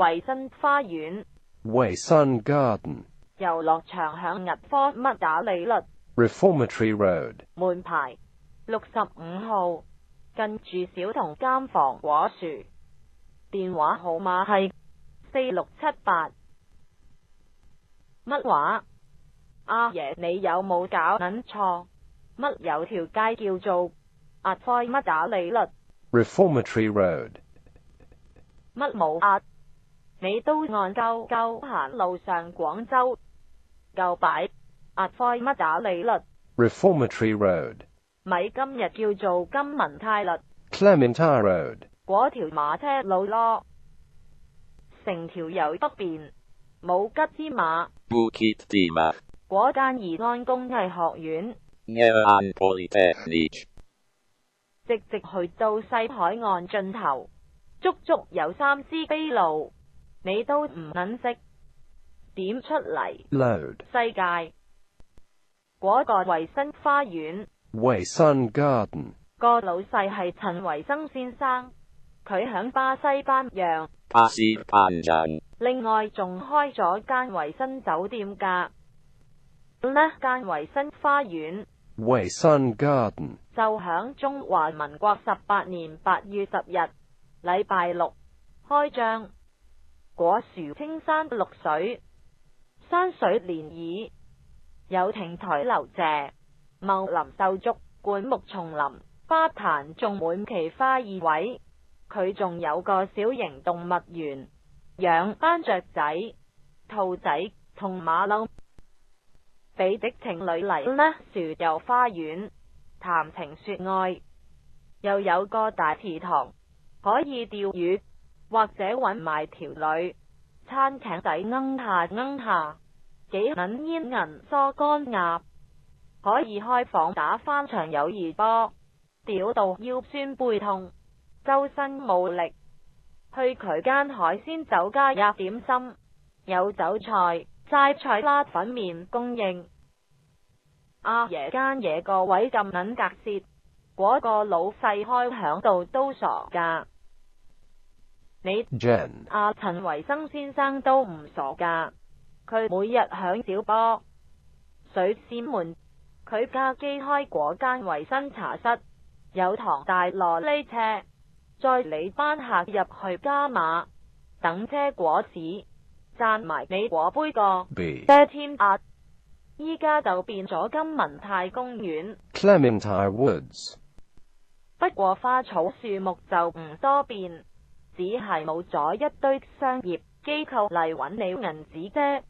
维新花园，维新 Garden。游乐场响日科乜打利率。r e f o r m a t o r y Road，门牌六十五号，近住小童监房，果树，电话号码系四六七八，乜话，阿爷你有冇搞？捻错，乜有条街叫做阿科乜打利率 r e f o r m a t o r y Road，乜冇啊？你都按旧旧行路上广州旧摆阿开乜打利率？Reformatory Road 咪今日叫做金文泰律 c l e m e n t e Road 嗰条马车路咯，成条由北边冇吉之马。Bukit Timah 嗰间怡安工艺学院，Nean Polytechnic，直直去到西海岸尽头，足足有三支碑路。你都唔肯识点出嚟世界嗰个维生花园，维生 garden 个老细系陈维生先生，佢响巴西班阳，巴西班阳另外仲开咗间维生酒店噶呢间维生花园，维生 garden 就响中华民国十八年八月十日礼拜六开张。果树、青山、绿水、山水涟漪，有亭台楼榭、茂林秀竹、灌木丛林、花坛种满奇花异卉。佢仲有个小型动物园，养斑雀仔、兔仔同马骝。比的情侣嚟呢？树游花园，谈情说爱，又有个大池塘，可以钓鱼。或者搵埋条女，餐艇仔罂下罂下，几品烟银梳干鸭，可以开房打翻场友谊波，屌到腰酸背痛，周身冇力。去佢间海鲜酒家吔点心，有酒菜、斋菜啦、粉面供应。阿爷间嘢个位咁捻格舌，嗰个老细开响度都傻噶。你阿陈维生先生都唔傻噶，佢每日响小波水仙门佢家机开嗰间维生茶室，有堂大羅呢车，再你班客入去加码等车果子，讚埋你果杯个遮添啊！依家就变咗金文泰公园，不过花草树木就唔多变。只係冇咗一堆商業機構嚟揾你銀紙啫。